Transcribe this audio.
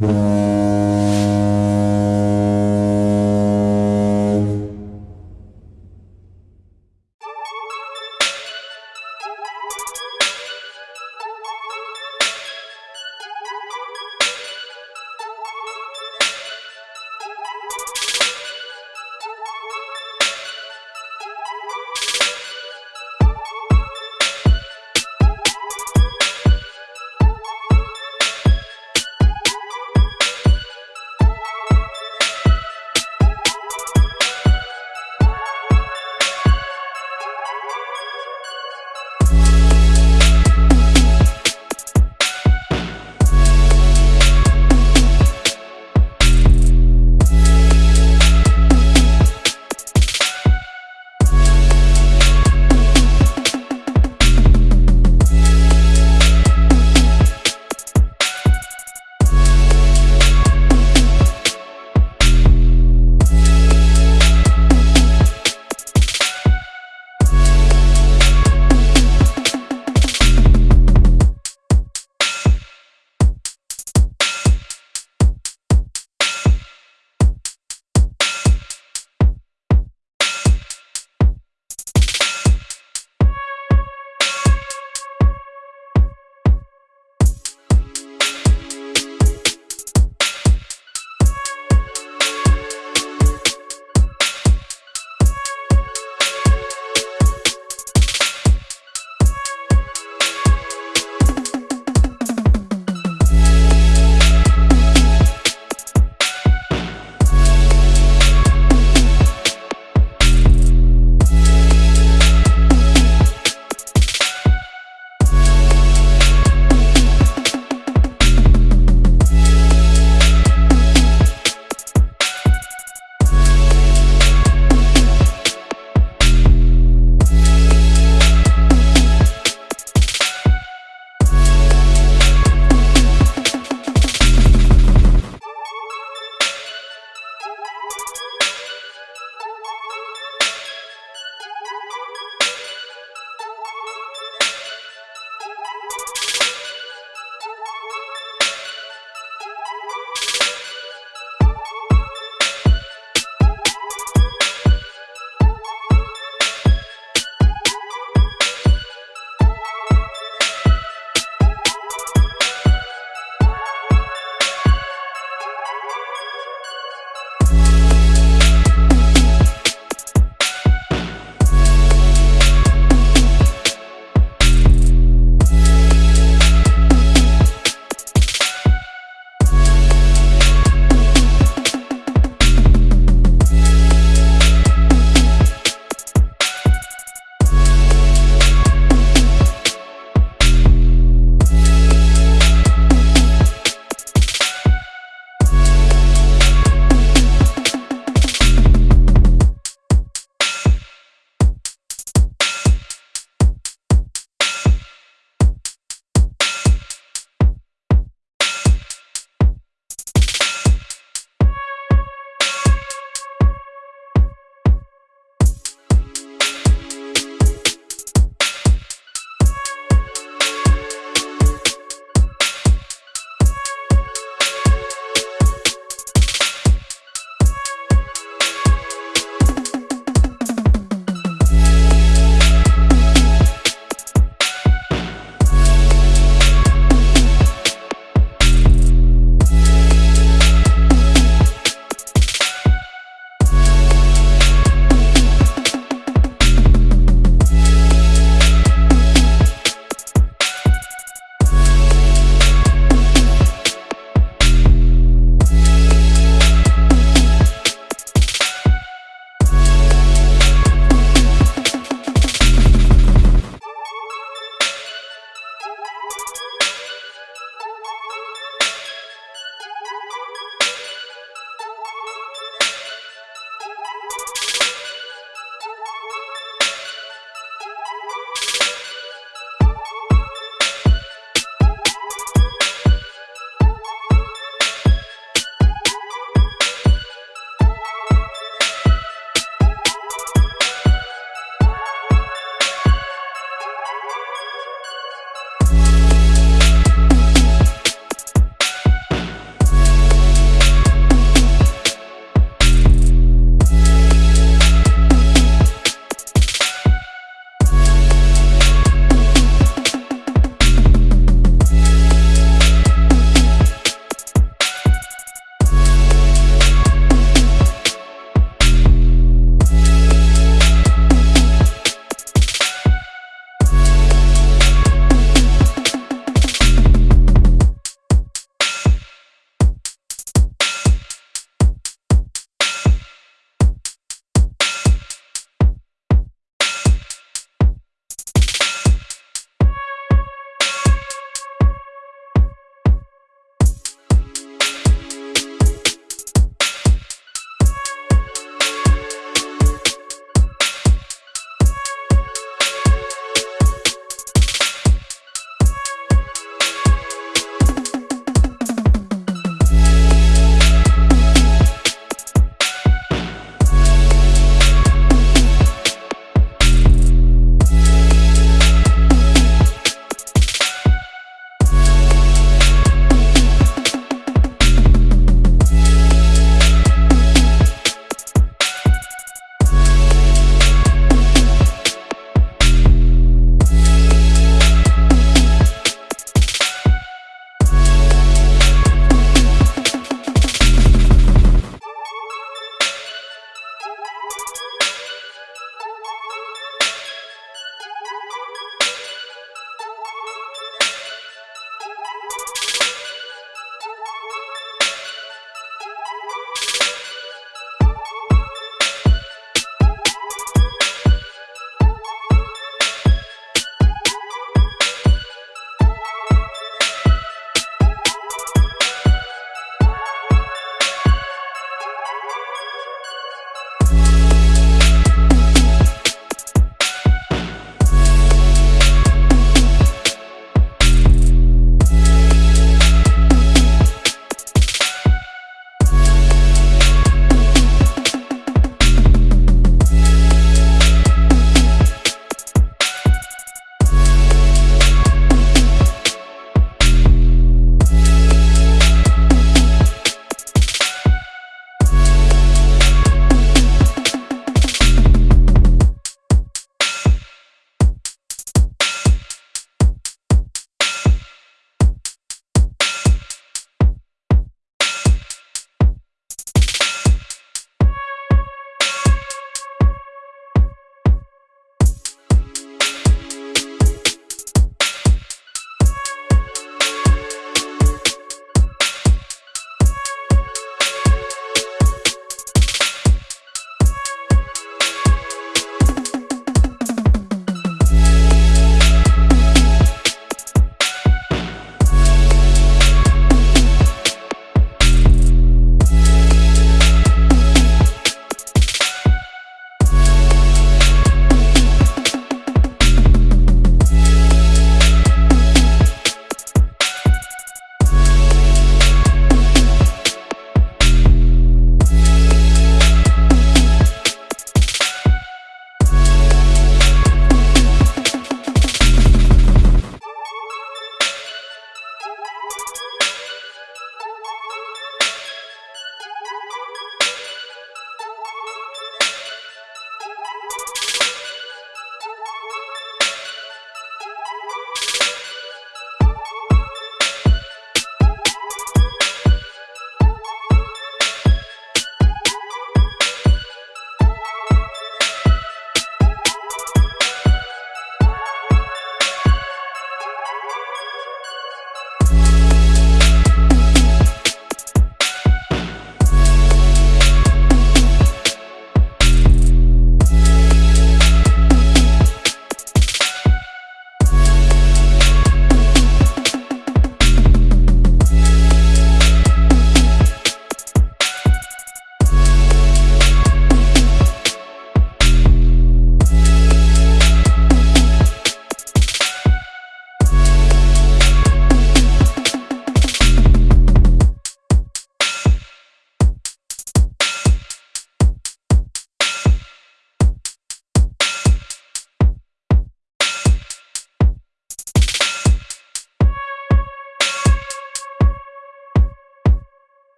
you